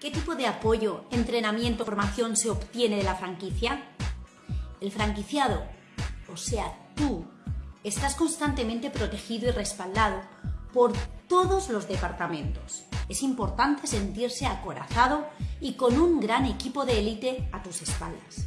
¿Qué tipo de apoyo, entrenamiento, formación se obtiene de la franquicia? El franquiciado, o sea, tú, estás constantemente protegido y respaldado por todos los departamentos. Es importante sentirse acorazado y con un gran equipo de élite a tus espaldas.